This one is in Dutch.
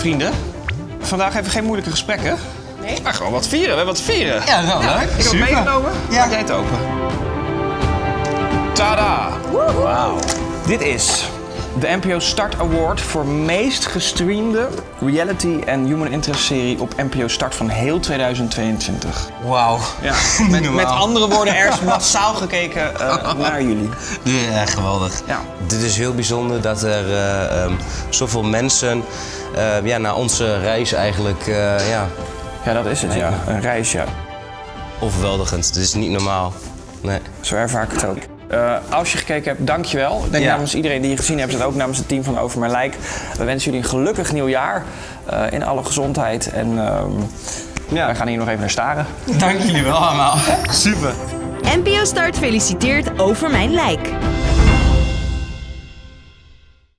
Vrienden, vandaag even geen moeilijke gesprekken. Nee? Maar gewoon wat vieren. We hebben wat vieren. Ja, wel leuk. Ik heb het meegenomen. Ja. Maak jij het open. Tada! Wauw. Dit is de NPO Start Award voor meest gestreamde reality en human interest serie op NPO Start van heel 2022. Wauw. Ja, met, met andere woorden, er is massaal gekeken eh, naar jullie. Ja, geweldig. Ja. Dit is heel bijzonder dat er eh, ehm, zoveel mensen eh, ja, naar onze reis eigenlijk eh, ja, ja, dat is het, ja. Een reis, ja. overweldigend. Dit is niet normaal. Nee. Zo ervaar ik het ook. Eh, als je gekeken hebt, dankjewel. Ik denk Ja. namens iedereen die je gezien hebt en ook namens het team van Over Mijn Lijk. We wensen jullie een gelukkig nieuwjaar eh, in alle gezondheid. En ehm, ja, we gaan hier nog even naar staren. Dank jullie wel allemaal. Super. NPO Start feliciteert Over Mijn Lijk.